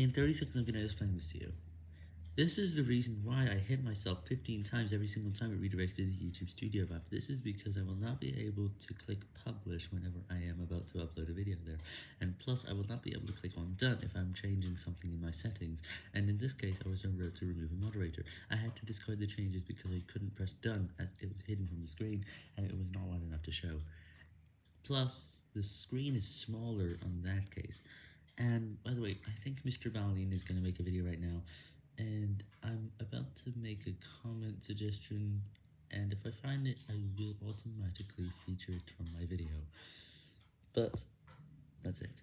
In 30 seconds, I'm going to explain this to you. This is the reason why I hit myself 15 times every single time it redirects to the YouTube Studio app. This is because I will not be able to click publish whenever I am about to upload a video there. And plus, I will not be able to click on done if I'm changing something in my settings. And in this case, I was about to remove a moderator. I had to discard the changes because I couldn't press done as it was hidden from the screen and it was not wide enough to show. Plus, the screen is smaller on that case. And by the way, I think Mr. Balian is going to make a video right now, and I'm about to make a comment suggestion, and if I find it, I will automatically feature it from my video. But, that's it.